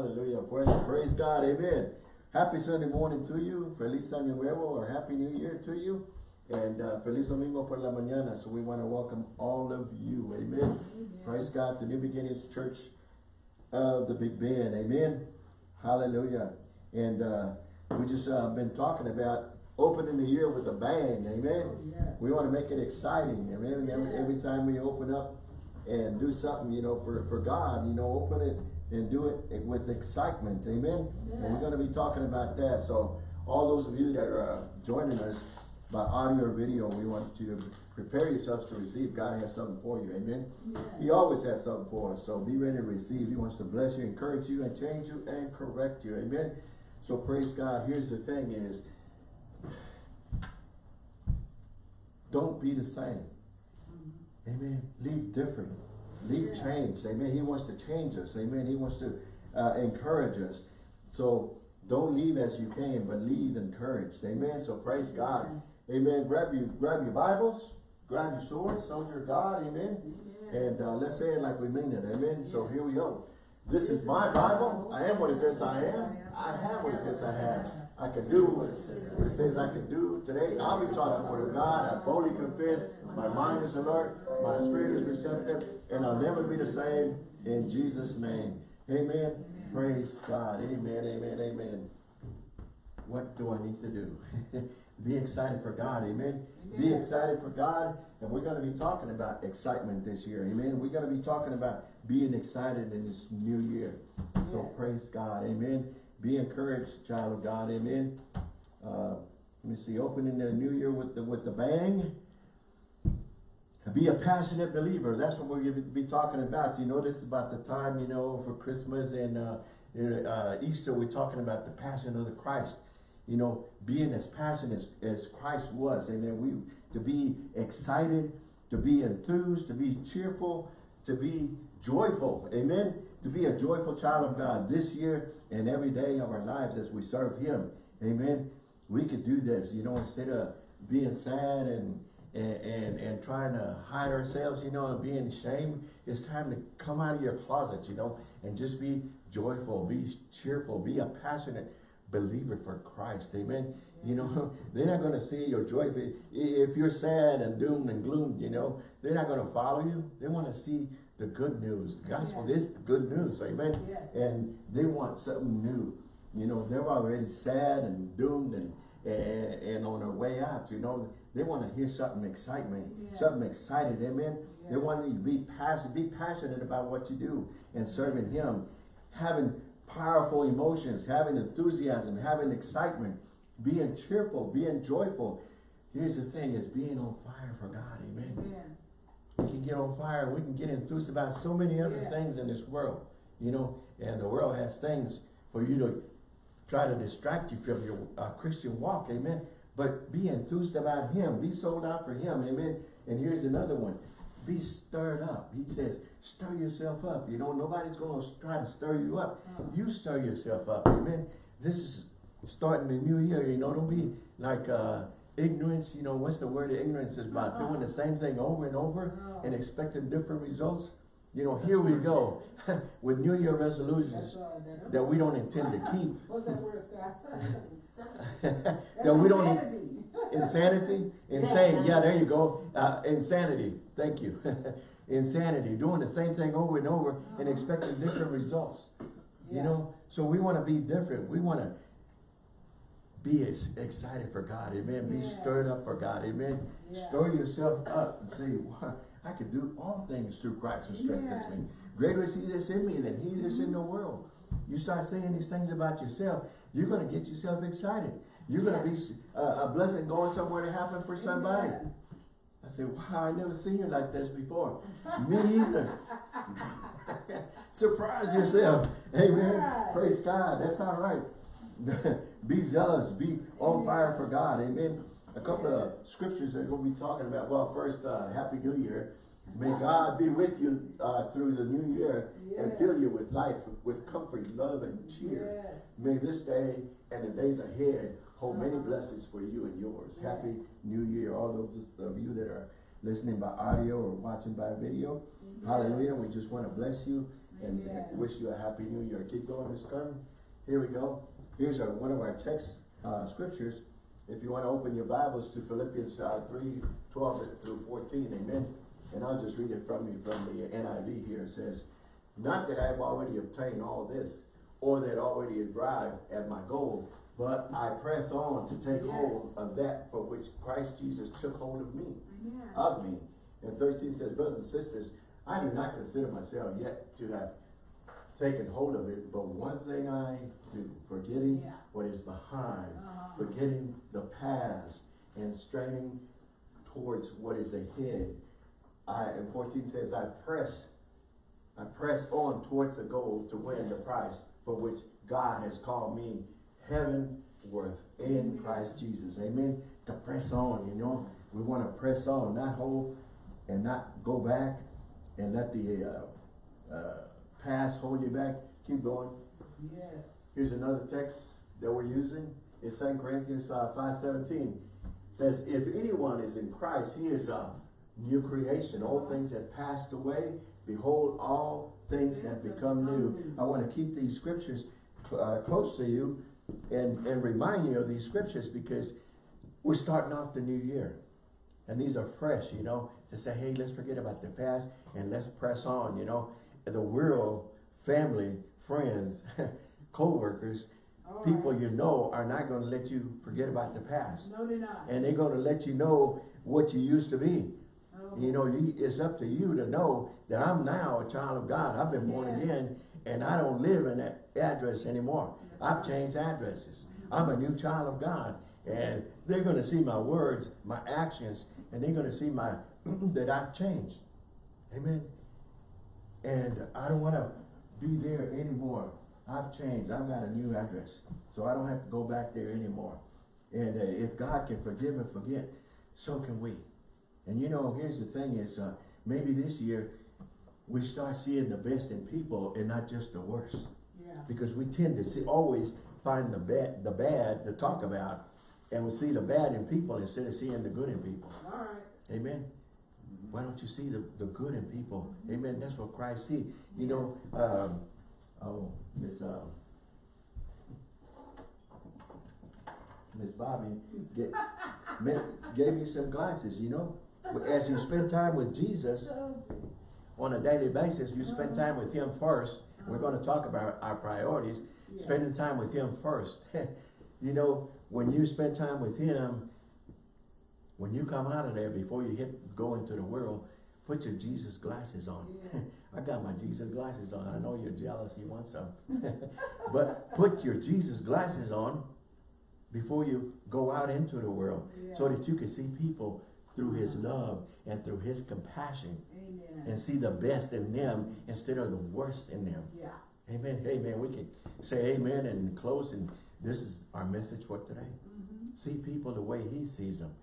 Hallelujah. Praise, praise God. Amen. Happy Sunday morning to you. Feliz Año Nuevo or Happy New Year to you. And uh, Feliz Domingo por la mañana. So we want to welcome all of you. Amen. Amen. Praise God. The New Beginnings Church of the Big Bend. Amen. Hallelujah. And uh, we just uh, been talking about opening the year with a bang. Amen. Oh, yes. We want to make it exciting. Amen. And every, every time we open up and do something, you know, for, for God, you know, open it and do it with excitement. Amen. And we're going to be talking about that. So all those of you that are uh, joining us by audio or video, we want you to prepare yourselves to receive. God has something for you. Amen. Yes. He always has something for us. So be ready to receive. He wants to bless you, encourage you, and change you and correct you. Amen. So praise God. Here's the thing is, don't be the same. Amen. Leave different. Leave change. Amen. He wants to change us. Amen. He wants to uh, encourage us. So don't leave as you came, but leave encouraged. Amen. So praise God. Amen. Grab you, grab your Bibles, grab your sword, soldier of God. Amen. Yeah. And uh, let's say it like we mean it. Amen. So here we go. This is my Bible. I am what it says I am. I have what it says I have. I can do what it says, what it says I can do. Today, I'll be talking the word of God. I boldly confess. My mind is alert. My spirit is receptive. And I'll never be the same in Jesus' name. Amen. Praise God. Amen. Amen. Amen. What do I need to do? be excited for God. Amen. Be excited for God. And we're going to be talking about excitement this year. Amen. We're going to be talking about being excited in this new year. So praise God. Amen. Be encouraged, child of God. Amen. Uh, let me see. Opening the new year with the with the bang. Be a passionate believer. That's what we're going to be talking about. You is about the time, you know, for Christmas and uh, uh, Easter, we're talking about the passion of the Christ. You know, being as passionate as, as Christ was. Amen. We to be excited, to be enthused, to be cheerful, to be joyful. Amen. To be a joyful child of God this year and every day of our lives as we serve Him. Amen. We could do this, you know, instead of being sad and and, and, and trying to hide ourselves, you know, and being ashamed, it's time to come out of your closet, you know, and just be joyful, be cheerful, be a passionate believer for Christ, amen. You know, they're not going to see your joy. If, if you're sad and doomed and gloomed, you know, they're not going to follow you. They want to see the good news. The gospel Yes. is the good news, amen. Yes. And they want something new. You know, they're already sad and doomed and, and, and on their way out, you know. They want to hear something excitement, Yeah. something excited, amen. They want you to be passionate, be passionate about what you do and serving Him, having powerful emotions, having enthusiasm, having excitement, being cheerful, being joyful. Here's the thing: is being on fire for God, amen. Amen. We can get on fire and we can get enthused about so many other Yes. things in this world, you know. And the world has things for you to try to distract you from your uh, Christian walk, amen. But be enthused about Him. Be sold out for Him, amen. And here's another one. Be stirred up. He says, stir yourself up. You know, nobody's going to try to stir you up. Uh-huh. You stir yourself up, amen. This is starting the new year, you know. Don't be like uh, ignorance. You know, what's the word of ignorance is about? Uh-uh. Doing the same thing over and over No. and expecting different results. You know, here we go with New Year resolutions that. we don't intend to keep. What's that word, that we don't insanity, insane. Yeah, there you go. Uh, insanity. Thank you. insanity. Doing the same thing over and over and expecting different results. You know, so we want to be different. We want to be ex- excited for God. Amen. Be Yeah. stirred up for God. Amen. Yeah. Stir yourself up and say, wow, I can do all things through Christ who strengthens Yeah. me. Greater is he that's in me than he that's in the world. You start saying these things about yourself, you're going to get yourself excited. You're going to be uh, a blessing going somewhere to happen for somebody. I said, wow, I never seen you like this before. Me either. Surprise yourself. Amen. Praise God. That's all right. be zealous. Be on fire for God. Amen. A couple of scriptures that to be talking about. Well, first, uh, Happy New Year. May God be with you uh, through the new year and fill you with life, with comfort, love, and cheer. Yes. May this day and the days ahead hold many Uh-huh. blessings for you and yours. Yes. Happy New Year. All those of you that are listening by audio or watching by video. Yes. Hallelujah. We just want to bless you and wish you a happy new year. Keep going, Miss Carmen. Here we go. Here's our, one of our text, uh, scriptures. If you want to open your Bibles to Philippians, uh, three, twelve through fourteen, amen. And I'll just read it from you from the NIV here. It says, Not that I have already obtained all this, or that already arrived at my goal, but I press on to take Yes. hold of that for which Christ Jesus took hold of me Amen. of me. And thirteen says, brothers and sisters, I do not consider myself yet to have taken hold of it, but one thing I do, forgetting Yeah. what is behind, Uh-huh. forgetting the past, and straining towards what is ahead. I, and fourteen says, I press, I press on towards the goal to win the prize for which God has called me heavenward in Amen. Christ Jesus. Amen. To press on, you know, we want to press on, not hold and not go back and let the uh, uh, past hold you back. Keep going. Yes. Here's another text that we're using. It's 2 Corinthians uh, 5.17. says, If anyone is in Christ, he is a new creation. All things have passed away. Behold, all things have become new. I want to keep these scriptures uh, close to you and, and remind you of these scriptures because we're starting off the new year. And these are fresh, you know, to say, hey, let's forget about the past and let's press on, you know. And the world, family, friends, co-workers, All people you know are not going to let you forget about the past. No, they're not. And they're going to let you know what you used to be. Oh. You know, you, it's up to you to know that I'm now a child of God. I've been born Yeah. again and I don't live in that address anymore. I've changed addresses. Mm-hmm. I'm a new child of God. And they're going to see my words, my actions, and they're going to see my that I've changed. Amen. And I don't want to be there anymore. I've changed. I've got a new address. So I don't have to go back there anymore. And uh, if God can forgive and forget, so can we. And you know, here's the thing is, uh, maybe this year we start seeing the best in people and not just the worst. Yeah. Because we tend to see, always find the bad, the bad to talk about, and we see the bad in people instead of seeing the good in people. All right. Amen. Why don't you see the, the good in people? Amen. That's what Christ see. You know, um, oh, Miss um, Miss Bobby get, gave me some glasses. You know, as you spend time with Jesus on a daily basis, you spend time with Him first. We're going to talk about our priorities. yeah. Spending time with Him first. you know, when you spend time with Him, when you come out of there, before you hit go into the world, put your Jesus glasses on. Yeah. I got my Jesus glasses on. I know you're jealous. You want some. but put your Jesus glasses on before you go out into the world so that you can see people through His love and through His compassion Amen. and see the best in them instead of the worst in them. Yeah. Amen. Amen. We can say amen and close and this is our message for today. Mm-hmm. See people the way he sees them.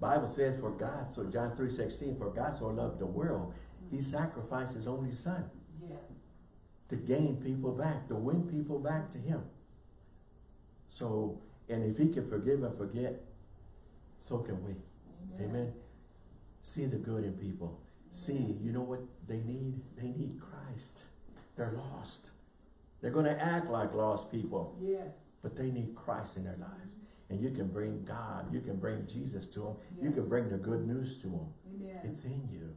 Bible says for God, so John 3 16, for God so loved the world, he sacrificed his only son Yes. to gain people back, to win people back to him. So, and if he can forgive and forget, so can we. Amen. See the good in people. See, you know what they need? They need Christ. They're lost. They're going to act like lost people, Yes. but they need Christ in their lives. And you can bring God, you can bring Jesus to them, you can bring the good news to them. Amen. It's in you.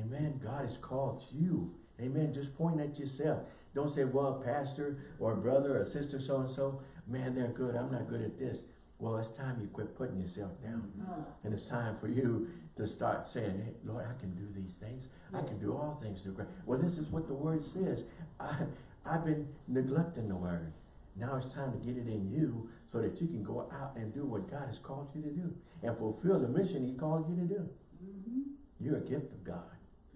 Amen. God has called you. Amen. Just point at yourself. Don't say, well, pastor or brother or sister so-and-so, man, they're good. I'm not good at this. Well, it's time you quit putting yourself down. Uh, And it's time for you to start saying, hey, Lord, I can do these things. I can do all things through Christ. Well, this is what the word says. I, I've been neglecting the word. Now it's time to get it in you so that you can go out and do what God has called you to do and fulfill the mission he called you to do. mhm. You're a gift of God.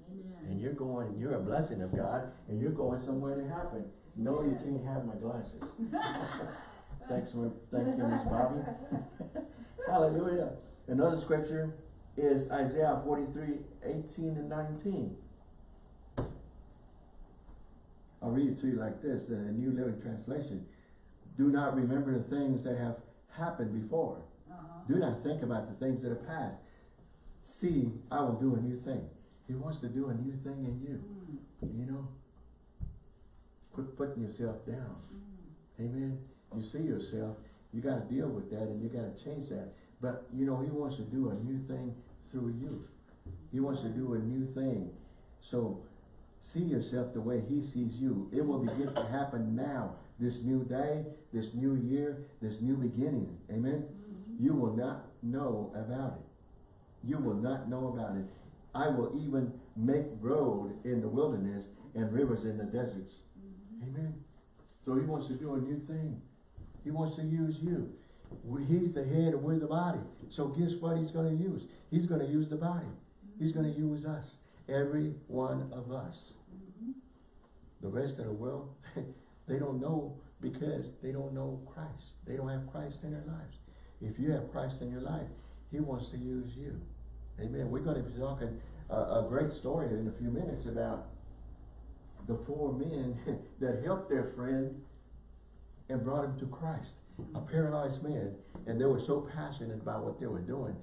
Amen. And you're going, you're a blessing of God, and you're going somewhere to happen. No, you can't have my glasses. Thanks for, thank you, Miss Bobby. Hallelujah. Another scripture is Isaiah 43, 18 and 19. I'll read it to you like this, the New Living Translation. Do not remember the things that have happened before. Uh-huh. Do not think about the things that have passed. See, I will do a new thing. He wants to do a new thing in you. Mm. You know, quit putting yourself down. Amen. You see yourself, you gotta deal with that and you gotta change that. But, you know, he wants to do a new thing through you. He wants to do a new thing. So, see yourself the way he sees you. It will begin to happen now. This new day, this new year, this new beginning. Amen. Mm-hmm. You will not know about it. You will not know about it. I will even make road in the wilderness and rivers in the deserts. Mm-hmm. Amen. So he wants to do a new thing. He wants to use you. He's the head and we're the body. So guess what he's going to use? He's going to use the body. He's going to mm-hmm. use us. Every one of us. The rest of the world, they don't know because they don't know Christ. They don't have Christ in their lives. If you have Christ in your life, he wants to use you. Amen. We're going to be talking a, a great story in a few minutes about the four men that helped their friend and brought him to Christ. A paralyzed man. And they were so passionate about what they were doing,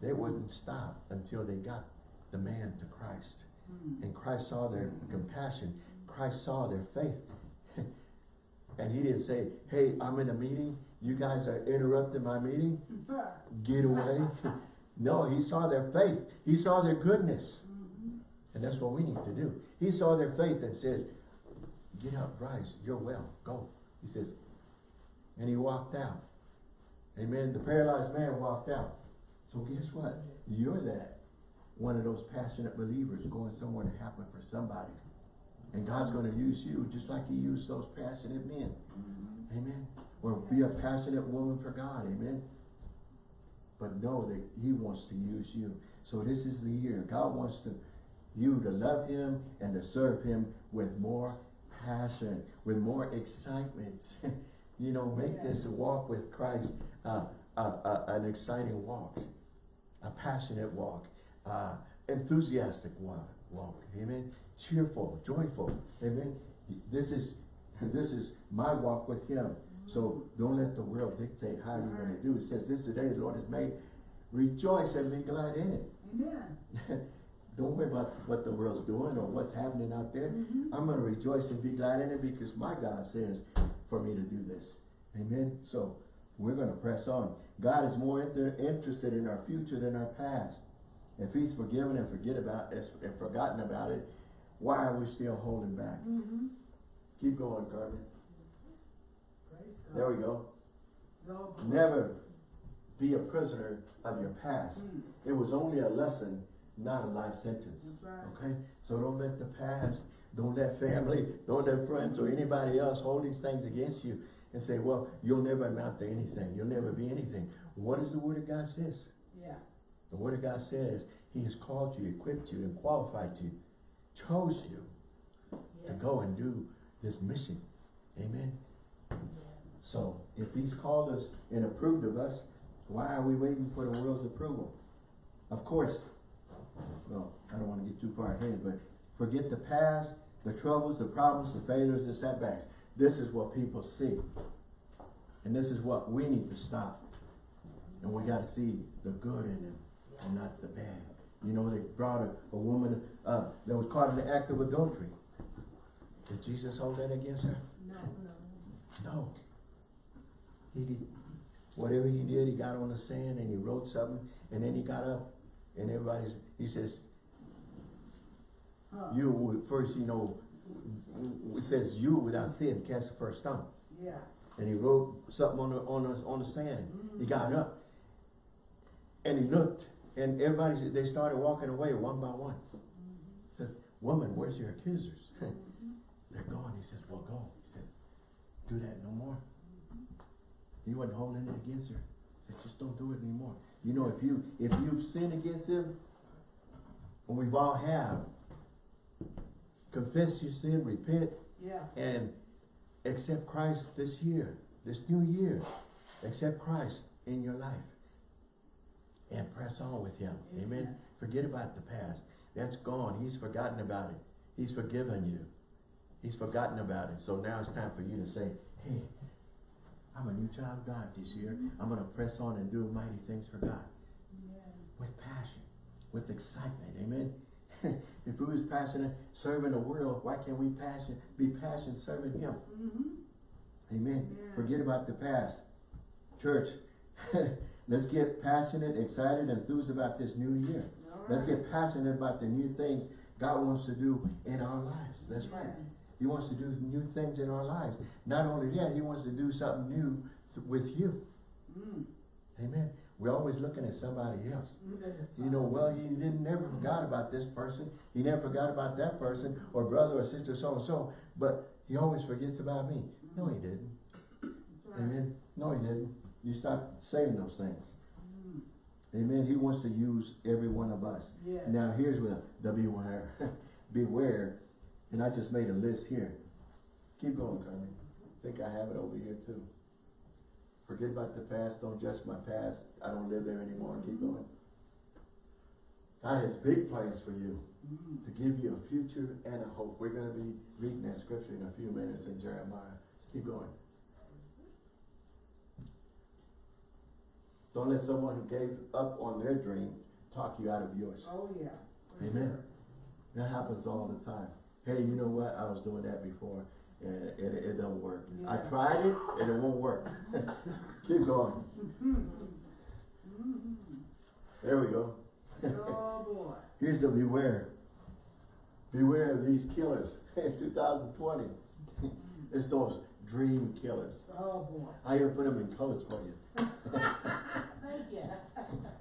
they wouldn't stop until they got the man to Christ. Hmm. And Christ saw their compassion. Christ saw their faith. And he didn't say, hey, I'm in a meeting. You guys are interrupting my meeting. Get away. no, he saw their faith. He saw their goodness. And that's what we need to do. He saw their faith and says, get up, rise, you're well, go. He says, and he walked out. Amen. The paralyzed man walked out. So guess what? You're that one of those passionate believers going somewhere to happen for somebody. And God's going to use you just like he used those passionate men. Amen. Or be a passionate woman for God. Amen. But know that he wants to use you. So this is the year. God wants to you to love him and to serve him with more passion, with more excitement. you know, make this walk with Christ uh, uh, uh, an exciting walk, a passionate walk, uh, enthusiastic walk, walk. Amen. Cheerful, joyful. Amen. This is this is my walk with Him. So don't let the world dictate how you're going to do. It says, "This is the day the Lord has made. Rejoice and be glad in it." Amen. Don't worry about what the world's doing or what's happening out there. Mm-hmm. I'm going to rejoice and be glad in it because my God says for me to do this. Amen. So we're going to press on. God is more inter interested in our future than our past. If he's forgiven and forget about and forgotten about it, why are we still holding back? Mm-hmm. Keep going, Carmen. Praise God. There we go. Go. Never be a prisoner of your past. Mm, It was only a lesson, not a life sentence. Right. Okay? So don't let the past, don't let family, don't let friends or anybody else hold these things against you and say, well, you'll never amount to anything. You'll never be anything. What does the Word of God says? Yeah. The Word of God says He has called you, equipped you, and qualified you, chose you to go and do this mission. Amen? So if He's called us and approved of us, why are we waiting for the world's approval? Of course, well, I don't want to get too far ahead, but forget the past, the troubles, the problems, the failures, the setbacks. This is what people see. And this is what we need to stop. And we got to see the good in them and not the bad. You know, they brought a, a woman uh, that was caught in the act of adultery. Did Jesus hold that against her? No, no. No. He did, whatever he did, he got on the sand and he wrote something, and then he got up, and everybody's, he says, Huh. you, first, you know, it says you without sin cast the first stone. Yeah. And he wrote something on the, on the, on the sand. He got up, and he looked, and everybody, they started walking away one by one. Said, woman, where's your accusers? They're gone. He says, well, go. He says, do that no more. He wasn't holding it against her. He said, just don't do it anymore. You know, if you if you've sinned against him, and we've all have, confess your sin, repent, Yeah. and accept Christ this year, this new year. Accept Christ in your life. And press on with him. Amen. Amen. Forget about the past. That's gone. He's forgotten about it. He's forgiven you. He's forgotten about it. So now it's time for you to say, hey, I'm a new child of God this year. I'm going to press on and do mighty things for God. Yeah. With passion, with excitement. Amen. if we was passionate serving the world, why can't we passion, be passionate serving him? Mm-hmm. Amen. Yeah. Forget about the past. Church, let's get passionate, excited, enthused about this new year. Let's get passionate about the new things God wants to do in our lives. That's right. He wants to do new things in our lives. Not only that, he wants to do something new th- with you. Mm. Amen. We're always looking at somebody else. You know, well, he didn't never forgot about this person. He never forgot about that person or brother or sister so and so. But he always forgets about me. No, he didn't. Amen. No, he didn't. You stop saying those things. Amen. He wants to use every one of us. Yes. Now here's where the beware. beware. And I just made a list here. Keep going, Carmen. I think I have it over here too. Forget about the past, don't judge my past. I don't live there anymore. Keep going. God has big plans for you Mm. to give you a future and a hope. We're gonna be reading that scripture in a few minutes in Jeremiah. Keep going. Don't let someone who gave up on their dream talk you out of yours. Oh, yeah. Amen. sure. That happens all the time. Hey, you know what? I was doing that before and it, it, it don't work. I tried it and it won't work. Keep going. Mhm. There we go. Oh, boy. Here's the beware. Beware of these killers in 2020. it's those dream killers. Oh, boy. I even put them in colors for you.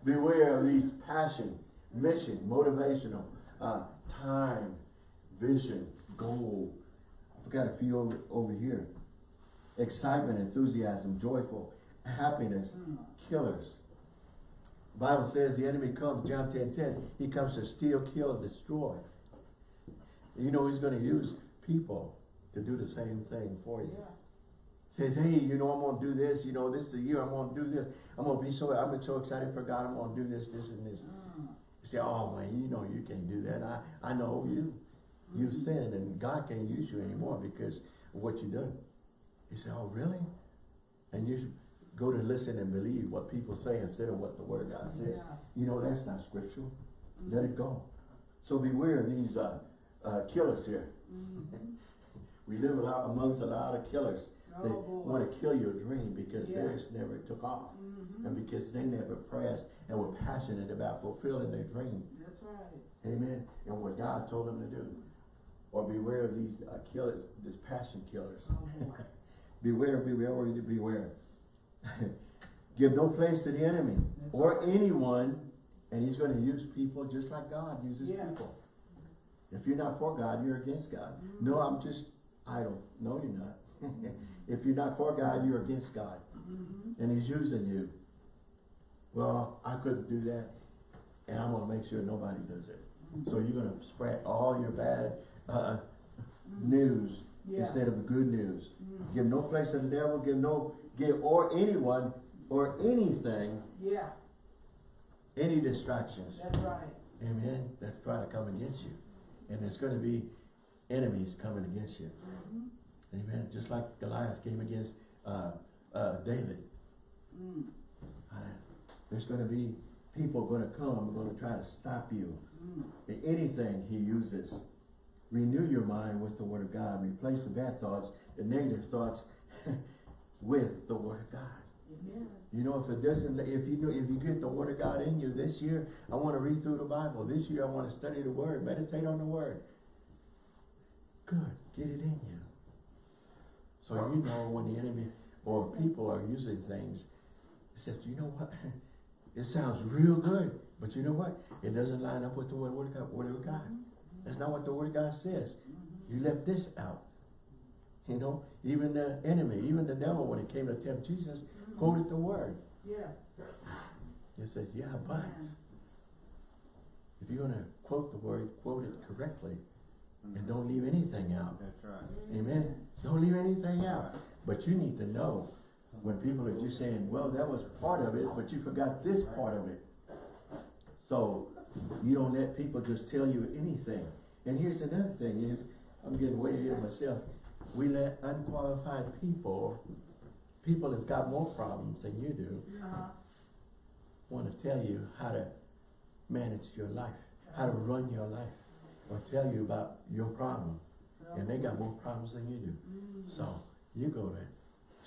Beware of these passion, mission, motivational, uh, time, vision, goal. I've got a few over, over here. Excitement, enthusiasm, joyful, happiness, Mm. killers. Bible says the enemy comes, John 10, 10, he comes to steal, kill, and destroy. You know he's gonna use people to do the same thing for you. Yeah. Says, hey, you know, I'm gonna do this, you know, this is the year I'm gonna do this. I'm gonna be so, I'm so excited for God, I'm gonna do this, this, and this. Mm. You say, oh man, you know you can't do that. I, I know you. You've sinned and God can't use you anymore because of what you've done. You say, oh really? And you go to listen and believe what people say instead of what the word of God says. Yeah. You know, that's not scriptural. Let it go. So beware of these uh, uh, killers here. Mhm. We live amongst a lot of killers. They Oh, want to kill your dream because Yeah. theirs never took off. Mhm. And because they never pressed and were passionate about fulfilling their dream. That's right. Amen. And what God told them to do. Or beware of these uh, killers, these passion killers. Oh, beware, beware, beware. Give no place to the enemy or anyone, and he's going to use people just like God uses Yes. people. If you're not for God, you're against God. Mm-hmm. No, I'm just idle. No, you're not. If you're not for God, you're against God. Mhm. And he's using you. Well, I couldn't do that, and I'm going to make sure nobody does it. So you're going to spread all your bad uh, news Yeah. instead of the good news. Mm. Give no place to the devil, give no, give, or anyone, or anything, Yeah, any distractions. that's right. Amen. That try to come against you. And there's gonna be enemies coming against you. Mhm. Amen. Just like Goliath came against, uh, uh, David. Mm. Uh, There's gonna be people gonna come, gonna try to stop you. Mm. In anything he uses. Renew your mind with the word of God. Replace the bad thoughts, the negative thoughts with the word of God. Amen. You know, if it doesn't, if you know, if you get the word of God in you this year, I want to read through the Bible. This year, I want to study the word, meditate on the word. Good, get it in you. So you know when the enemy or people are using things, except you know what? It sounds real good, but you know what? It doesn't line up with the word of God. Word of God. That's not what the word of God says. You left this out. You know, even the enemy, even the devil, when it came to tempt Jesus, quoted the word. Yes. It says, yeah, but if you're gonna quote the word, quote it correctly and don't leave anything out. That's right. Amen. Don't leave anything out. But you need to know when people are just saying, well, that was part of it, but you forgot this part of it. So you don't let people just tell you anything. And here's another thing is, I'm getting way ahead of myself. We let unqualified people, people that's got more problems than you do, Uh-huh. want to tell you how to manage your life, how to run your life. Or tell you about your problem. And they got more problems than you do. Mm. So you go to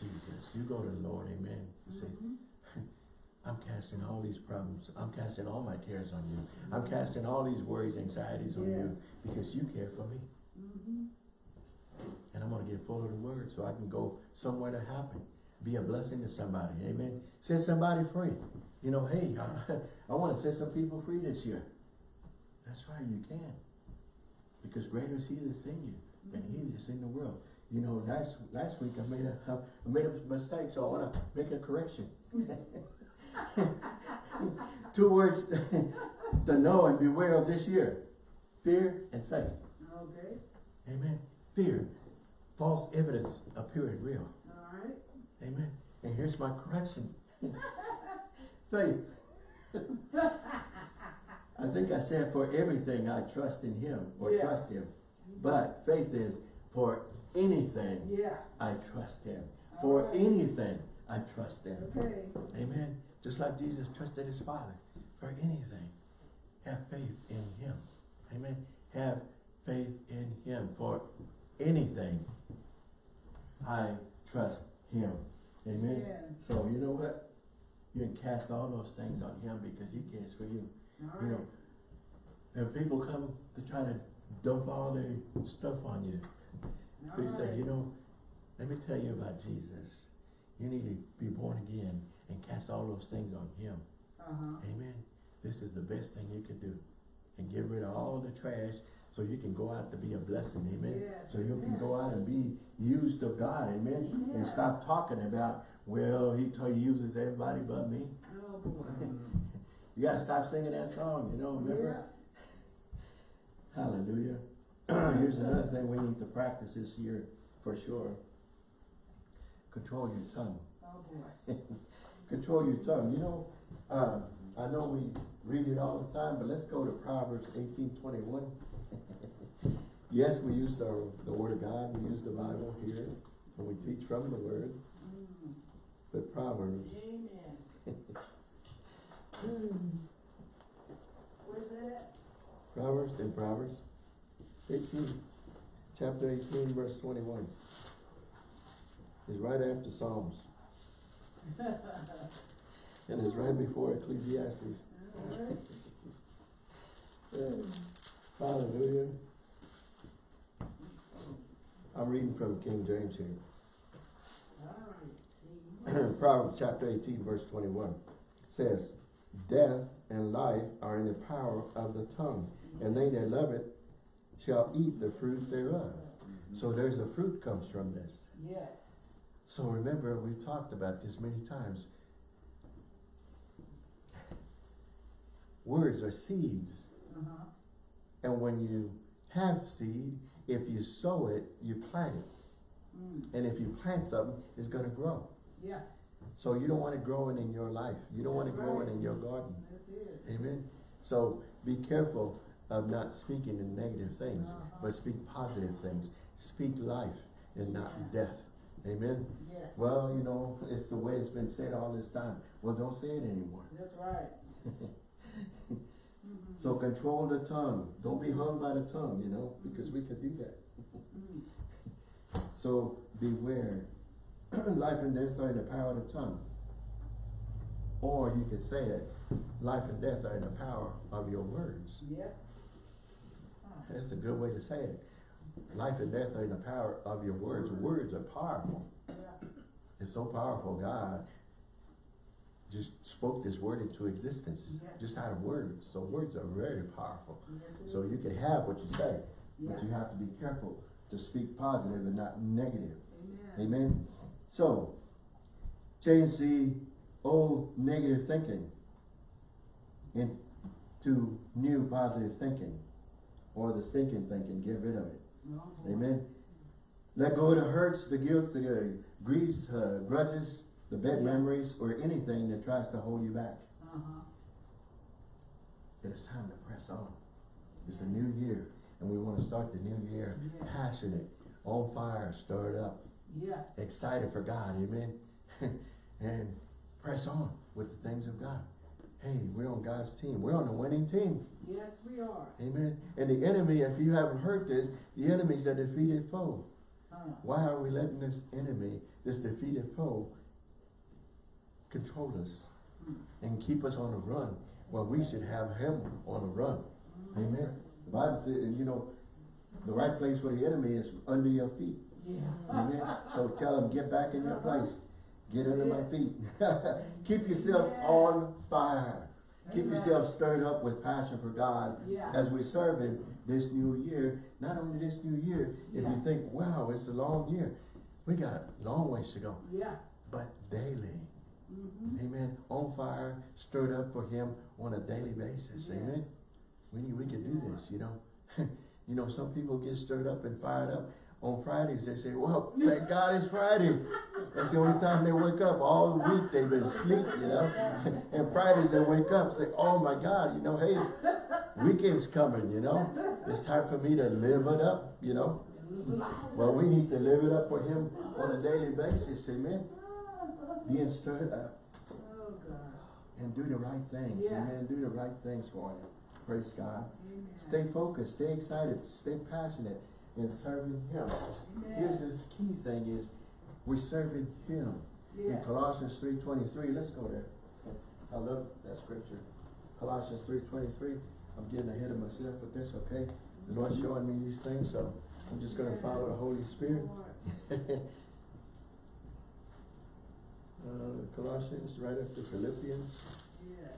Jesus, you go to the Lord, amen. You say, Mhm. I'm casting all these problems, I'm casting all my cares on you. I'm casting all these worries, anxieties on you because you care for me. Mhm. And I'm gonna get full of the word so I can go somewhere to happen. Be a blessing to somebody, amen. Set somebody free. You know, hey, I, I wanna set some people free this year. That's right, you can. Because greater is he that's in you than he mm-hmm. that's in the world. You know, last, last week I made a, I made a mistake, so I wanna make a correction. Two words to know and beware of this year. Fear and faith. Okay, Amen. Fear. False evidence appearing real. all right. Amen. And here's my correction. Faith. I think I said for everything I trust in him or Yeah. trust him. But faith is for anything Yeah, I trust him. For Okay. anything I trust him. okay. Amen. Just like Jesus trusted his Father for anything. Have faith in him. Amen. Have faith in him for anything. I trust him. Amen. Yeah. So you know what? You can cast all those things on him because he cares for you. You know, if people come to try to dump all their stuff on you, so you say, you know, let me tell you about Jesus. You need to be born again and cast all those things on him. Uh-huh. Amen. This is the best thing you could do. And get rid of all the trash so you can go out to be a blessing. Amen. Yes, So you can go out and be used of God. Amen. And stop talking about, well, he t- uses everybody but me. Oh, boy. You gotta stop singing that song, you know, remember? Hallelujah. Here's another thing we need to practice this year for sure. Control your tongue. Oh, boy. Control your tongue. You know, uh, I know we read it all the time, but let's go to Proverbs eighteen twenty-one. yes, we use the, the word of God, we use the Bible here, and we teach from the word, Mm. but Proverbs, Amen. Where's that? Proverbs in Proverbs eighteen, chapter eighteen, verse twenty-one. Is right after Psalms, and it's right before Ecclesiastes. Alright. Hallelujah. I'm reading from King James here. Proverbs chapter eighteen, verse twenty-one says, Death and life are in the power of the tongue, and they that love it shall eat the fruit thereof. So there's a fruit comes from this. Yes. So remember, we've talked about this many times. Words are seeds. Uh-huh. And when you have seed, if you sow it, you plant it. Mm. And if you plant something, it's gonna grow. Yeah, So you don't want it growing in your life. You don't want it That's growing in your garden. Amen. So be careful of not speaking in negative things, Uh-huh. but speak positive things. Speak life and not death. Amen. Yes. Well, you know, it's the way it's been said all this time. Well, don't say it anymore. That's right. Mhm. So control the tongue. Don't be hung by the tongue, you know, because we could do that. Mm. So beware. life and death are in the power of the tongue. Or you could say it, life and death are in the power of your words. Yeah. Huh. That's a good way to say it. Life and death are in the power of your words. Words are powerful. Yeah. It's so powerful, God just spoke this word into existence, just out of words. So words are very powerful. Yes, So you can have what you say, Yeah. but you have to be careful to speak positive and not negative. Amen. Amen? So, change the old negative thinking into new positive thinking. Or the stinking thinking, get rid of it. Amen? Let go of the hurts, the guilt, the uh, griefs, uh, grudges, the bad Yeah. memories, or anything that tries to hold you back. Uh-huh. It is time to press on. It's a new year, and we want to start the new year Yeah. passionate, on fire, stirred up, Yeah. excited for God, amen? and press on with the things of God. hey, we're on God's team. We're on the winning team. Yes, we are. Amen. And the enemy, if you haven't heard this, the enemy's a defeated foe. Huh. Why are we letting this enemy, this defeated foe, control us hmm. and keep us on the run? Well, we should have him on the run. Hmm. Amen. The Bible says, you know, the right place for the enemy is under your feet. Yeah. Amen. So tell them, get back in your place. Get under my feet. Keep yourself on fire. Keep yourself stirred up with passion for God Yeah. as we serve Him this new year. Not only this new year, if you think, wow, it's a long year, we got a long ways to go. Yeah. But daily, Mm-hmm. amen, on fire, stirred up for Him on a daily basis, amen. We need, we can do this, you know. you know, some people get stirred up and fired up. On Fridays, they say, well, thank God it's Friday. That's the only time they wake up. All week they've been asleep, you know. and Fridays they wake up say, oh my God, you know, hey, weekend's coming, you know. It's time for me to live it up, you know. Well, we need to live it up for Him on a daily basis, amen. Being stirred up and do the right things, Yeah. amen. Do the right things for Him. Praise God. Amen. Stay focused, stay excited, stay passionate in serving Him. Here's the key thing is, we're serving Him. In Colossians three twenty-three, let's go there. I love that scripture. Colossians three twenty-three, I'm getting ahead of myself, but that's okay. The Lord's showing me these things, so I'm just gonna follow the Holy Spirit. Uh, Colossians, right after Philippians, Yes.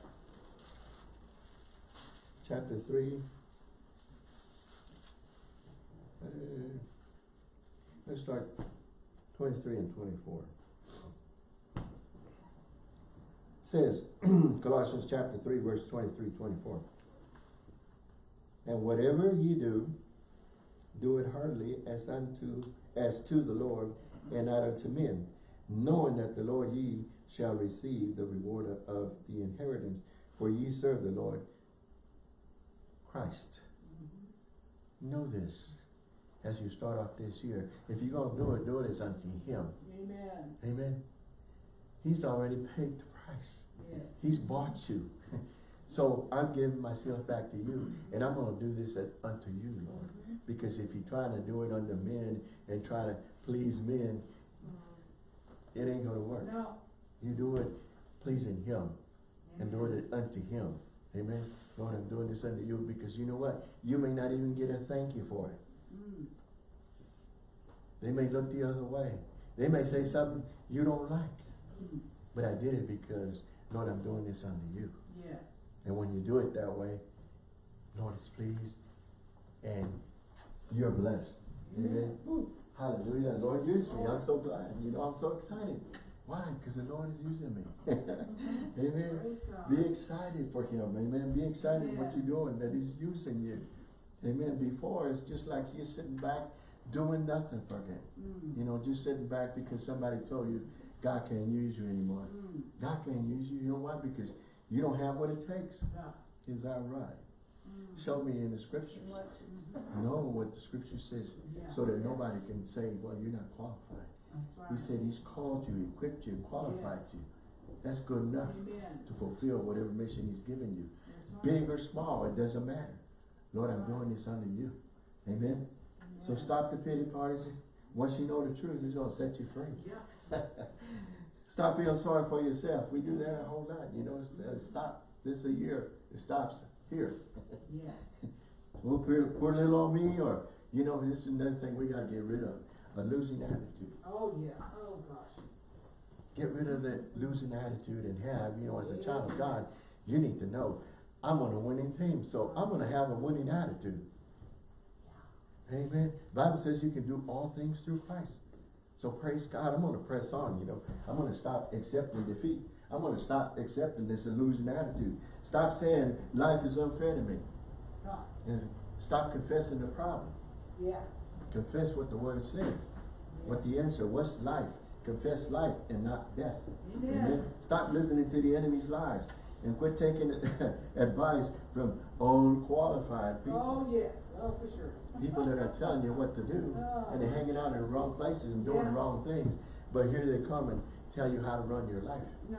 chapter three. Uh, Let's start twenty-three and twenty-four. Says, Colossians chapter three, verse 23, 24. And whatever ye do, do it heartily as unto, as to the Lord, and not unto men, knowing that the Lord ye shall receive the reward of- of the inheritance, for ye serve the Lord Christ. Know this as you start off this year. If you're gonna do it, do it as unto Him. Amen. Amen. He's already paid the price. Yes. He's bought you. So I'm giving myself back to you, and I'm gonna do this at- unto you, Lord. Mm-hmm. Because if you're trying to do it unto men and try to please men, mm-hmm. it ain't gonna work. No. You do it pleasing Him and doing it unto Him. Amen. Lord, I'm doing this unto you because you know what? You may not even get a thank you for it. They may look the other way. They may say something you don't like. But I did it because, Lord, I'm doing this unto you. Yes. And when you do it that way, Lord is pleased and you're blessed. Amen. Hallelujah. Lord, use me. I'm so glad. You know, I'm so excited. Why? Because the Lord is using me. Amen. Be excited for him. Amen. Be excited what you're doing, that he's using you. Amen. Before, it's just like you're sitting back doing nothing for him. Mm. You know, just sitting back because somebody told you God can't use you anymore. Mm. God can't use you. You know why? Because you don't have what it takes. Yeah. Is that right? Mm. Show me in the scriptures. What? Know what the scripture says Yeah. so that nobody can say, well, you're not qualified. That's He said he's called you, equipped you, qualified Yes. you. That's good enough Amen. to fulfill whatever mission he's given you. Right. Big or small, it doesn't matter. Lord, I'm doing this under you. Amen. So stop the pity parties. Once you know the truth, it's gonna set you free. Yeah. Stop feeling sorry for yourself. We do that a whole lot, you know, it's, uh, stop. This is a year. It stops here. Yes. Well, poor, poor little on me, or, you know, this is another thing we gotta get rid of, a losing attitude. Oh, yeah. Oh, gosh. Get rid of that losing attitude and have, you know, as a child of God, you need to know, I'm on a winning team, so I'm gonna have a winning attitude. Amen. Bible says you can do all things through Christ. So praise God, I'm gonna press on, you know. I'm gonna stop accepting defeat. I'm gonna stop accepting this losing attitude. Stop saying life is unfair to me. God. And stop confessing the problem. Yeah. Confess what the word says. What the answer, what's life? Confess life and not death. Amen. Stop listening to the enemy's lies and quit taking advice from unqualified people. Oh, yes. Oh, for sure. People that are telling you what to do and they're hanging out in the wrong places and doing the wrong things. But here they come and tell you how to run your life. No.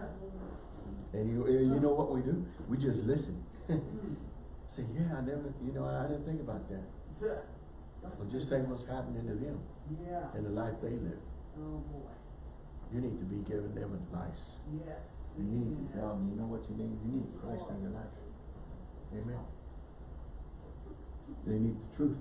And you, eh, you know what we do? We just listen. Say, yeah, I never, you know, I didn't think about that. Well, just think what's happening to them Yeah. and the life they live. Oh, boy. You need to be giving them advice. Yes. You need to tell them, you know what you need? You need Christ in your life. Amen. They need the truth.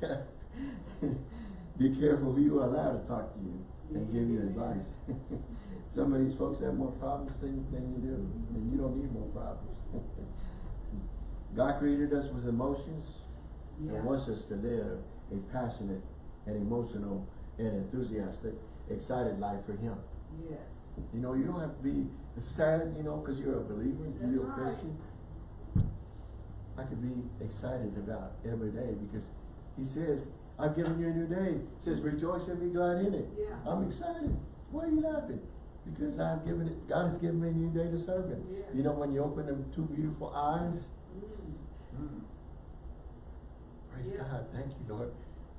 Be careful who you allow to talk to you and give you advice. Some of these folks have more problems than, than you do, and you don't need more problems. God created us with emotions Yeah. and wants us to live a passionate and emotional and enthusiastic, excited life for Him. Yes. You know, you don't have to be sad, you know, because you're a believer, That's you're a right. I could be excited about every day because he says, I've given you a new day. He says, rejoice and be glad in it. Yeah. I'm excited. Why are you laughing? Because I've given it, God has given me a new day to serve him. Yes. You know, when you open them two beautiful eyes, Mm. praise Yeah. God, thank you, Lord.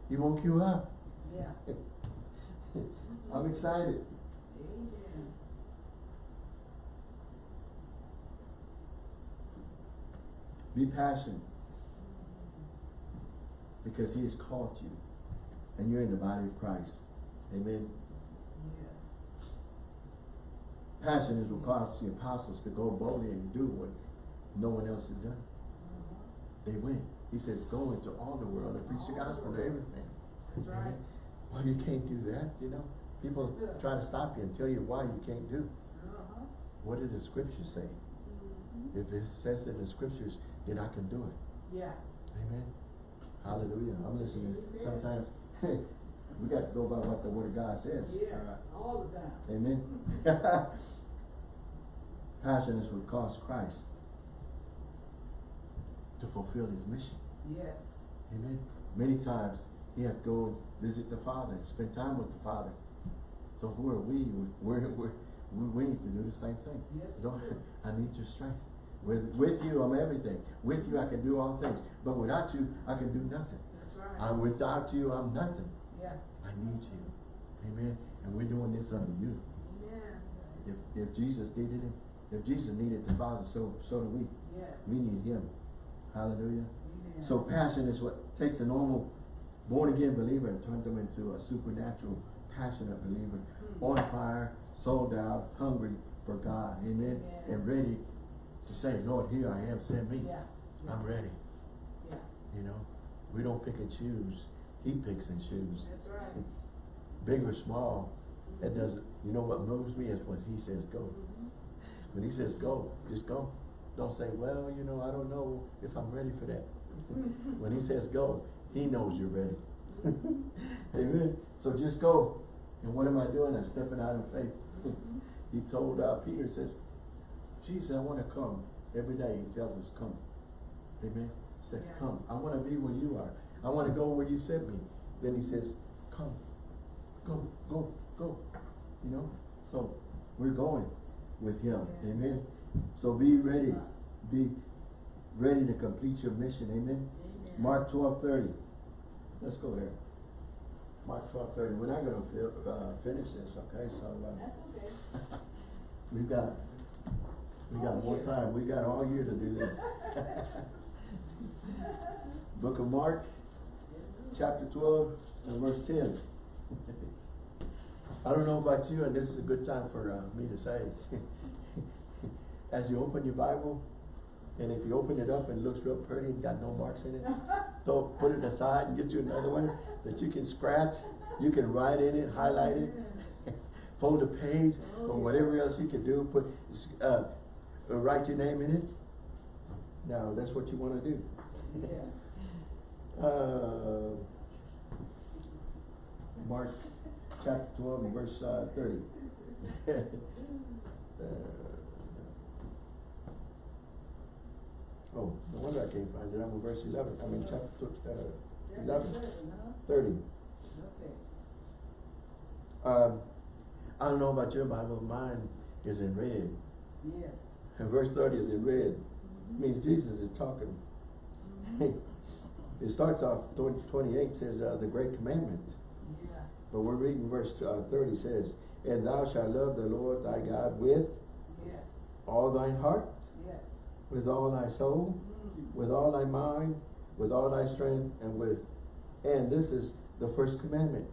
He woke you up. Yeah. I'm excited. Amen. Be passionate. Because he has called you. And you're in the body of Christ. Amen. Yes. Passion is what caused the apostles to go boldly and do what no one else had done. Uh-huh. They went. He says, go into all the world and preach the gospel to everything. That's right. Amen. Well, you can't do that, you know. People try to stop you and tell you why you can't do. Uh-huh. What does the scriptures say? Mhm. If it says in the scriptures, then I can do it. Yeah. Amen. Hallelujah. I'm listening. Amen. Sometimes we got to go by what the word of God says. Yes. All the time. Amen. Passion is what caused Christ to fulfill his mission. Yes. Amen. Many times he had to go and visit the Father and spend time with the Father. So who are we? We're, we're, we we need to do the same thing. Yes, Lord. I need your strength. With, with you, I'm everything. With you, I can do all things. But without you, I can do nothing. That's right. I'm without you, I'm nothing. Yeah. I need you. Amen. And we're doing this under you. Amen. If, if Jesus needed him, if Jesus needed the Father, so, so do we. Yes. We need him. Hallelujah. Amen. So passion is what takes a normal born again believer and turns them into a supernatural passionate believer. Hmm. On fire, sold out, hungry for God. Amen. Amen. And ready to say, Lord, here I am, send me. Yeah. Yeah. I'm ready. Yeah. You know, we don't pick and choose. He picks and chooses. That's right. Big or small, it doesn't, you know what moves me is when he says go. Mhm. When he says go, just go. Don't say, well, you know, I don't know if I'm ready for that. when he says go, he knows you're ready. Amen. So just go. And what am I doing? I'm stepping out in faith. he told uh, Peter, says, Jesus, I want to come. Every day he tells us, come. Amen. He says, Yeah. come. I want to be where you are. I want to go where you sent me. Then he says, come. Go, go, go. You know? So we're going with him. Yeah. Amen. So be ready. Be ready to complete your mission. Amen. Amen. Mark twelve thirty. Let's go there. Mark twelve thirty. We're not gonna uh, finish this, okay? So, uh, That's okay. we've got, we got All more year. time. We got all year to do this. Book of Mark, chapter twelve and verse ten. I don't know about you, and this is a good time for uh, me to say. As you open your Bible, and if you open it up and it looks real pretty and got no marks in it, don't put it aside and get you another one that you can scratch. You can write in it, highlight it, fold a page, or whatever else you can do. Put, uh, write your name in it. No, that's what you want to do. Yes. Uh, Mark chapter twelve and verse uh, thirty. Uh, Oh, no wonder I can't find it, I'm in verse eleven, I mean chapter, uh, eleven, thirty. Okay. Um, I don't know about your Bible, mine is in red, Yes. And verse thirty is in red, means Jesus is talking. It starts off, 28 says, uh, the great commandment. Yeah. But we're reading verse uh, thirty says, And thou shalt love the Lord thy God with Yes, all thine heart, yes. with all thy soul, Mm. with all thy mind, with all thy strength, and with, and this is the first commandment.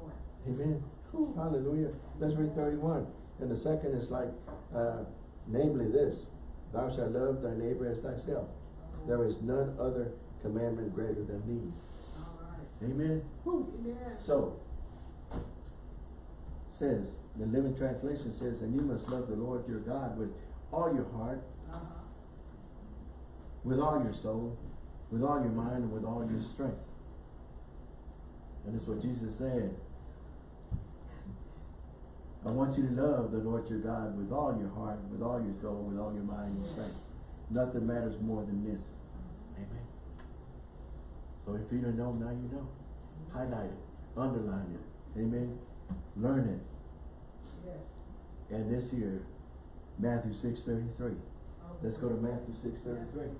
Oh. Amen. Hallelujah. Let's read thirty-one. And the second is like, uh, namely this, thou shalt love thy neighbor as thyself. Oh, There is none other commandment greater than these. All right. Amen. Whew. Amen. So, says, the Living Translation says, and you must love the Lord your God with all your heart, Uh-huh. with all your soul, with all your mind, and with all your strength. And that's what Jesus said. I want you to love the Lord your God with all your heart, with all your soul, with all your mind and strength. Nothing matters more than this. Amen. So if you don't know, now you know. Highlight it, underline it. Amen. Learn it. Yes. And this year, Matthew six thirty-three. Oh, Let's go to Matthew six thirty-three.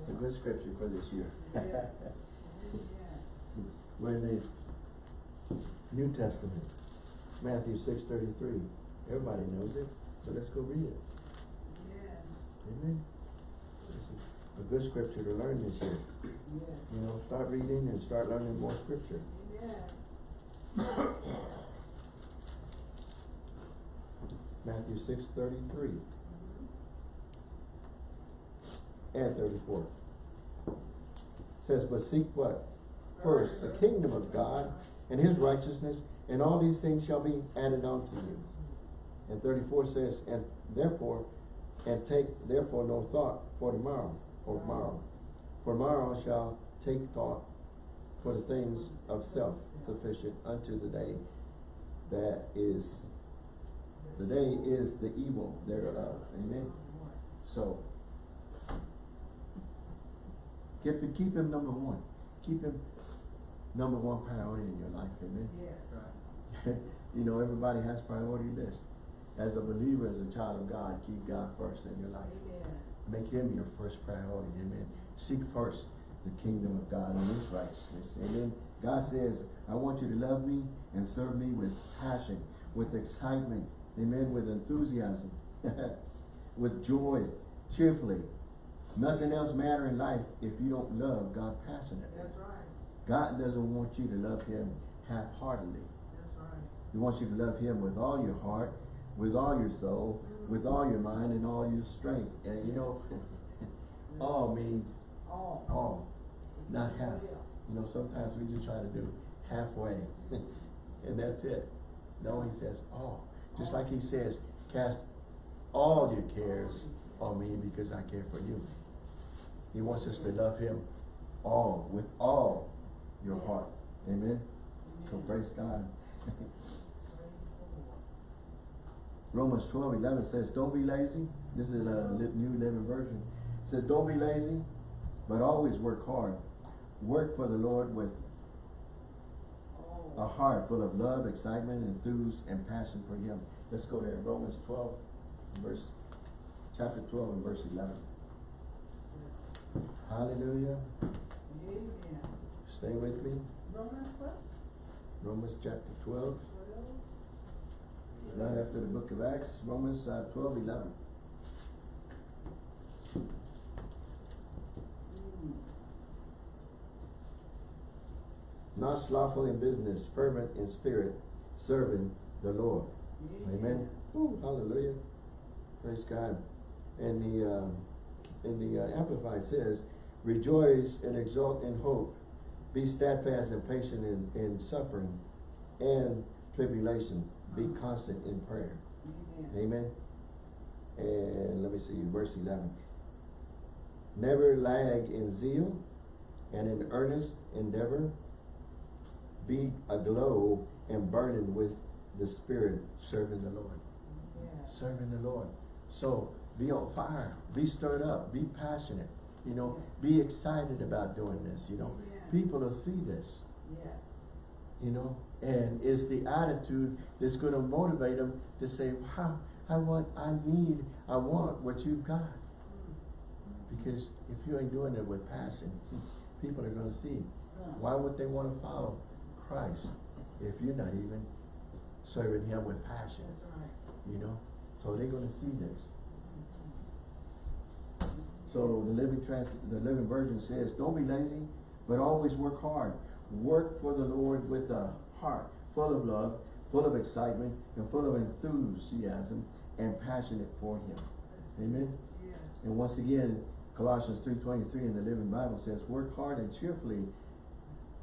It's a good scripture for this year. Yes. Amen. We're in the New Testament, Matthew six thirty-three. Everybody knows it, so let's go read it. Amen. Amen. This is a good scripture to learn this year. Yes. You know, start reading and start learning more scripture. Amen. Matthew six thirty-three and thirty-four. Says, but seek what? First, the kingdom of God and his righteousness, and all these things shall be added unto you. And thirty-four says, and therefore, and take therefore no thought for tomorrow, or tomorrow. For tomorrow shall take thought for the things of self sufficient unto the day that is, the day is the evil thereof. Amen. So, keep, him- keep him number one. Keep him number one priority in your life. Amen. Yes. you know, everybody has priority list. As a believer, as a child of God, keep God first in your life. Amen. Make him your first priority. Amen. Seek first the kingdom of God and his righteousness. Amen. God says, I want you to love me and serve me with passion, with excitement. Amen. With enthusiasm, with joy, cheerfully. Nothing else matter in life if you don't love God passionately. That's right. God doesn't want you to love him half-heartedly. He wants you to love him with all your heart, with all your soul, with all your mind and all your strength. And you know, all means All. all, not half. Yeah. You know, sometimes we just try to do halfway, and that's it. No, he says all. Just like he says, cast all your cares on me because I care for you. He wants us to love him all, with all your heart. Amen. So praise God. Romans 12, 11 says, don't be lazy. This is a New Living Version. It says, don't be lazy, but always work hard. Work for the Lord with a heart full of love, excitement, enthuse, and passion for Him. Let's go there. Romans 12, verse, chapter 12 and verse 11. Hallelujah. Amen. Stay with me. Romans what? Romans chapter Twelve? Right after the book of Acts, Romans uh, 12, 11. Mm. Not slothful in business, fervent in spirit, serving the Lord. Amen. Woo, hallelujah. Praise God. And the, uh, and the uh, Amplified says, rejoice and exult in hope. Be steadfast and patient in, in suffering and tribulation. Be constant in prayer. Amen. And let me see, verse eleven. Never lag in zeal and in earnest endeavor. Be aglow and burning with the Spirit, serving the Lord. Yes. Serving the Lord. So be on fire. Be stirred up. Be passionate. You know, be excited about doing this. You know, Yeah. people will see this. Yes. You know, and it's the attitude that's going to motivate them to say, "Wow, I want, I need, I want what you've got." Because if you ain't doing it with passion, people are going to see. Why would they want to follow Christ if you're not even serving him with passion, you know? So they're gonna see this. So the living trans, the living version says, don't be lazy, but always work hard. Work for the Lord with a heart full of love, full of excitement, and full of enthusiasm and passionate for him. Amen? Yes. And once again, Colossians three twenty-three in the Living Bible says, work hard and cheerfully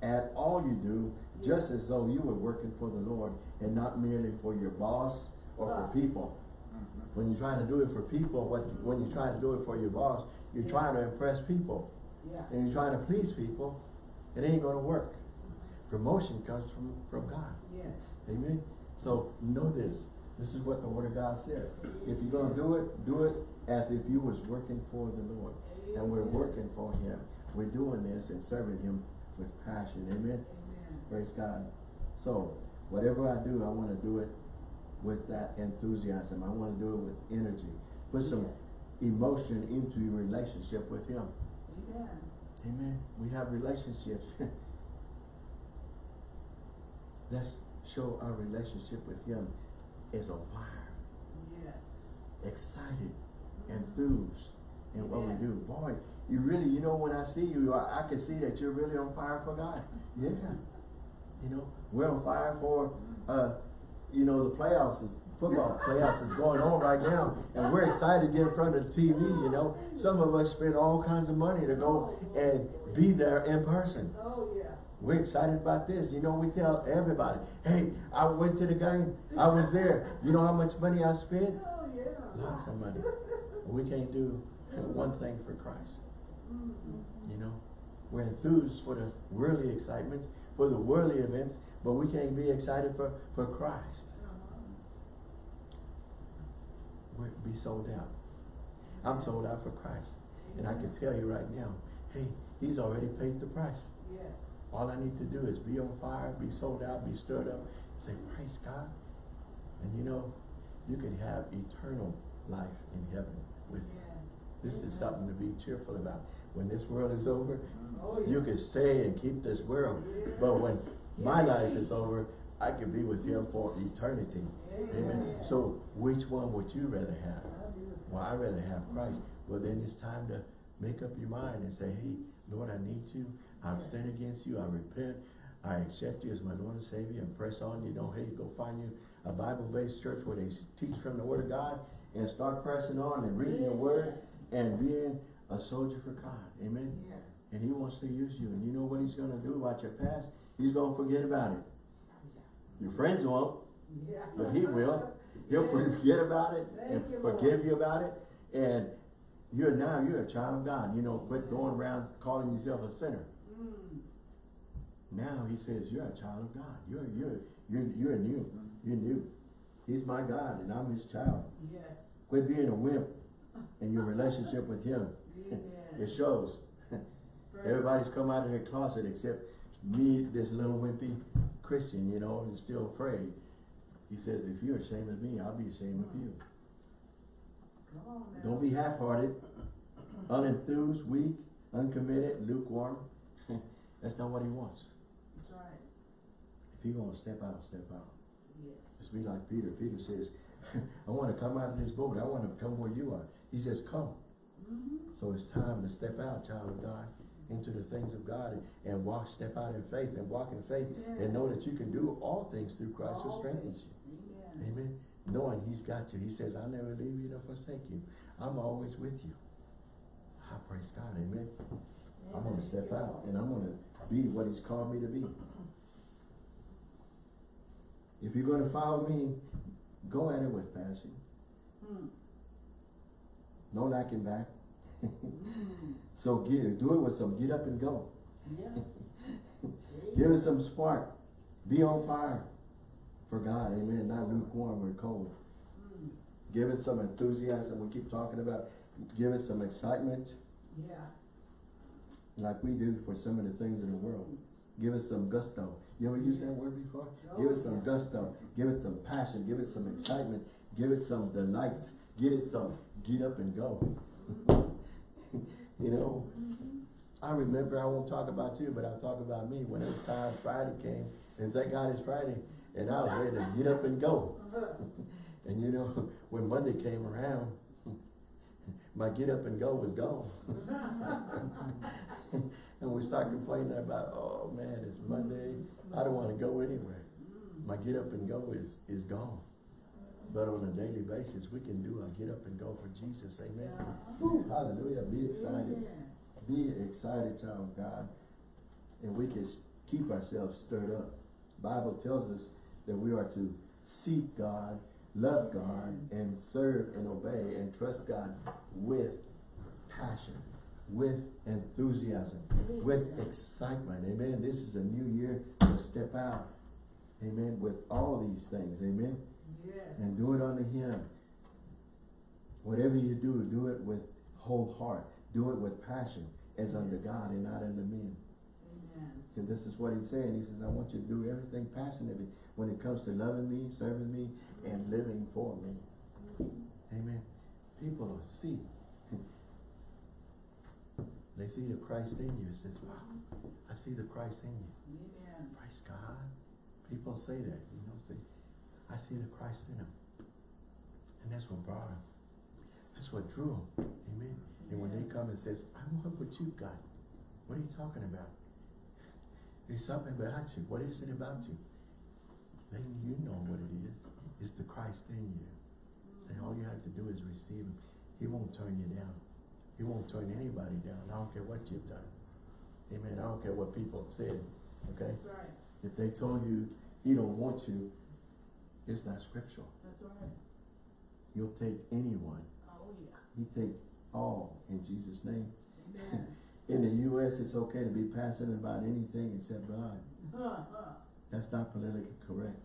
at all you do, just as though you were working for the Lord and not merely for your boss or for people. Mm-hmm. When you're trying to do it for people, what, when you're trying to do it for your boss, you're Yeah. trying to impress people Yeah. and you're trying to please people, it ain't gonna work. Promotion comes from, from God. Yes. Amen? So know this. This is what the word of God says. If you're gonna do it, do it as if you was working for the Lord. And we're working for him. We're doing this and serving him with passion. Amen? Amen. Praise God. So, whatever I do, I wanna do it with that enthusiasm. I wanna do it with energy. Put some Yes. emotion into your relationship with him. Amen. Amen. We have relationships. Let's show our relationship with Him is on fire, Yes. excited, enthused in what we do. Boy, you really, you know, when I see you, I, I can see that you're really on fire for God. Yeah. You know, we're on fire for, uh, you know, the playoffs, is, football playoffs is going on right now. And we're excited to get in front of the TV, you know. Some of us spend all kinds of money to go and be there in person. Oh, yeah. We're excited about this. You know, we tell everybody, hey, I went to the game. I was there. You know how much money I spent? Oh, yeah. Lots of money. We can't do one thing for Christ. You know, we're enthused for the worldly excitements, for the worldly events, but we can't be excited for, for Christ. We're, be sold out. I'm sold out for Christ. And I can tell you right now, hey, he's already paid the price. Yes. All I need to do is be on fire, be sold out, be stirred up, say, praise God. And you know, you can have eternal life in heaven with you. Yeah. This is something to be cheerful about. When this world is over, Oh, yeah. you can stay and keep this world. But when my life is over, I can be with him for eternity. Amen. So which one would you rather have? Well, I'd rather have Christ. Well, then it's time to make up your mind and say, hey, Lord, I need you. I've sinned against you. I repent. I accept you as my Lord and Savior and press on. You know, hey, go find you a Bible-based church where they teach from the Word of God and start pressing on and reading the Word and being a soldier for God. Amen. Yes. And He wants to use you. And you know what He's going to do about your past? He's going to forget about it. Your friends won't. Yeah. But he will. He'll forget about it and Thank you, Lord. forgive you about it. And you're now, you're a child of God. You know, quit going around calling yourself a sinner. Now he says, you're a child of God. You're, you're, you're, you're new. You're new. He's my God and I'm his child. Yes. Quit being a wimp in your relationship with him. Amen. It shows. Everybody's come out of their closet except me, this little wimpy Christian, you know, is still afraid. He says, if you're ashamed of me, I'll be ashamed of you. On. Don't be half-hearted, unenthused, weak, uncommitted, lukewarm. That's not what he wants. If you're gonna step out, step out. Yes. Just be like Peter. Peter says, I wanna come out of this boat. I wanna come where you are. He says, come. Mm-hmm. So it's time to step out, child of God, into the things of God and, and walk, step out in faith and walk in faith and know that you can do all things through Christ who strengthens you. Amen. Amen. Knowing he's got you. He says, I'll never leave you nor forsake you. I'm always with you. I praise God. Amen. I'm gonna step out and I'm gonna be what he's called me to be. If you're gonna follow me, go at it with passion. Hmm. No lacking back. Mm. So get, do it with some get up and go. Yeah. Give it some spark. Be on fire for God. Amen. Not lukewarm or cold. Mm. Give it some enthusiasm. We keep talking about. Give it some excitement. Yeah. like we do for some of the things in the world. Give it some gusto. You ever use that word before? Give it some gusto. Give it some passion. Give it some excitement. Give it some delight. Give it some get up and go. you know, I remember, I won't talk about you, but I'll talk about me. When it was time Friday came And thank God it's Friday, and I was ready to get up and go. And you know, when Monday came around, my get up and go was gone. And we start complaining about, oh man, it's Monday, I don't wanna go anywhere. My get up and go is, is gone. But on a daily basis, we can do a get up and go for Jesus, amen? Whew, Hallelujah, be excited, be excited, child of God. And we can keep ourselves stirred up. Bible tells us that we are to seek God, love God, and serve and obey and trust God with passion, with enthusiasm, with excitement. Amen. This is a new year to step out. Amen. With all these things. Amen. Yes. And do it unto Him. Whatever you do, do it with whole heart. Do it with passion as unto God and not unto men. Amen. Because this is what he's saying. He says, I want you to do everything passionately when it comes to loving me, serving me, and living for me. Mm-hmm. Amen. People will see. They see the Christ in you. It says, wow, I see the Christ in you. Amen. Praise God. People say that, you know, say, I see the Christ in him. And that's what brought him. That's what drew him. Amen. And when they come and says, I want what you got. What are you talking about? There's something about you. What is it about you? Then you know what it is. It's the Christ in you. Say all you have to do is receive him. He won't turn you down. He won't turn anybody down. I don't care what you've done. Amen. I don't care what people have said. Okay? That's right. If they told you he don't want you, it's not scriptural. That's right. You'll take anyone. Oh, yeah. He takes all in Jesus' name. Amen. In the US, it's okay to be passionate about anything except God. Ha, ha. That's not politically correct.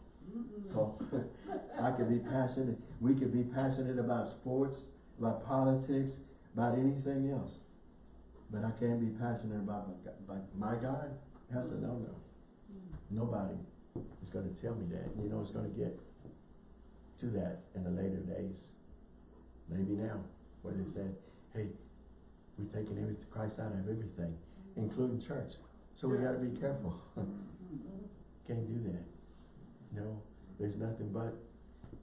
So I could be passionate, we could be passionate about sports, about politics, about anything else. But I can't be passionate about my, God- about my God. That's a no-no. Nobody is gonna tell me that. You know, it's gonna get to that in the later days. Maybe now, where they said, hey, we're taking everything, Christ out of everything, including church. So we gotta be careful. Can't do that. No, there's nothing but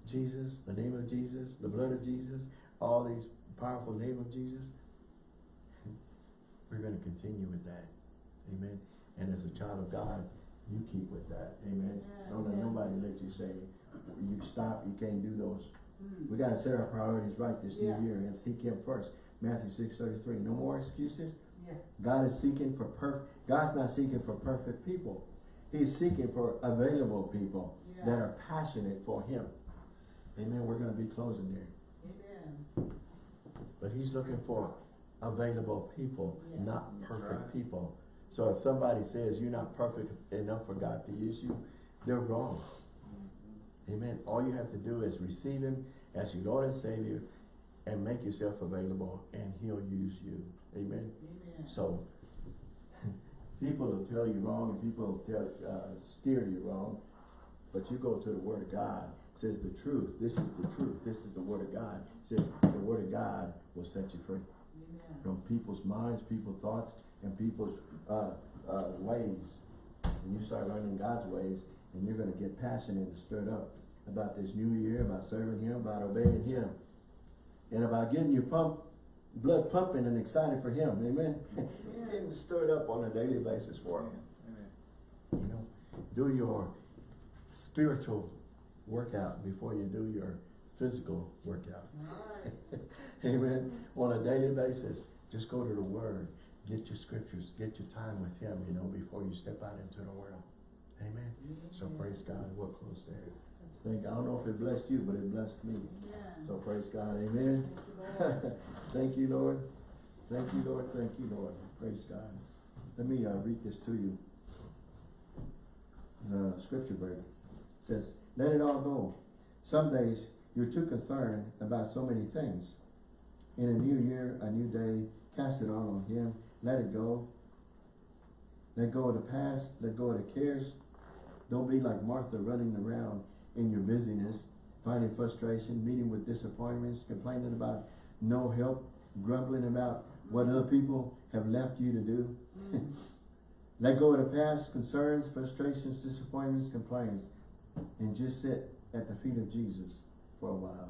Jesus, the name of Jesus, the blood of Jesus, all these powerful name of Jesus. We're gonna continue with that. Amen. And as a child of God, you keep with that. Amen. Don't let nobody let you say, you stop, you can't do those. Mm. We gotta set our priorities right this new year and seek Him first. Matthew six thirty-three. No more excuses. Yeah. God is seeking for perfect. God's not seeking for perfect people. He's seeking for available people Yeah. that are passionate for Him. Amen. We're gonna be closing there. But He's looking for available people, Yes. not perfect right. people. So if somebody says you're not perfect enough for God to use you, they're wrong. Amen. All you have to do is receive Him as your Lord and Savior and make yourself available and He'll use you. Amen. Amen. So, people will tell you wrong and people will tell, uh, steer you wrong, but you go to the Word of God, says the truth, this is the truth, this is the Word of God, It says the Word of God will set you free Amen. from people's minds, people's thoughts, and people's, uh, uh, ways. And you start learning God's ways, and you're gonna get passionate and stirred up about this new year, about serving Him, about obeying Him, and about getting your pump, blood pumping and excited for Him, amen? Getting stirred up on a daily basis for Him. Amen. You know, do your spiritual workout before you do your physical workout. Right. Amen. On a daily basis, just go to the Word, get your scriptures, get your time with Him, you know, before you step out into the world. Amen. So praise God. We'll close there. Thank, I don't know if it blessed you, but it blessed me. Amen. So praise God. Amen. Thank you, Lord. Thank you, Lord. Thank you, Lord. Thank you, Lord. Praise God. Let me uh, read this to you. The scripture verse says, "Let it all go." Some days you're too concerned about so many things. In a new year, a new day, cast it all on Him. Let it go. Let go of the past. Let go of the cares. Don't be like Martha running around in your busyness, finding frustration, meeting with disappointments, complaining about no help, grumbling about what other people have left you to do. Mm. Let go of the past concerns, frustrations, disappointments, complaints, and just sit at the feet of Jesus for a while.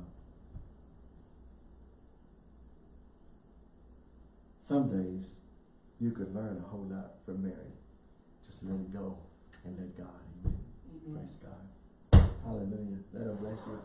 Some days you could learn a whole lot from Mary. Just let it go and let God. Amen. Praise God. Hallelujah. That'll bless you.